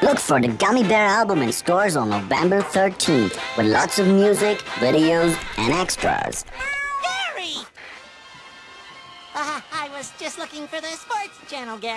Look for the Gummy Bear album in stores on November 13th with lots of music, videos, and extras. Ah, Gary! Uh, I was just looking for the sports channel, Gary.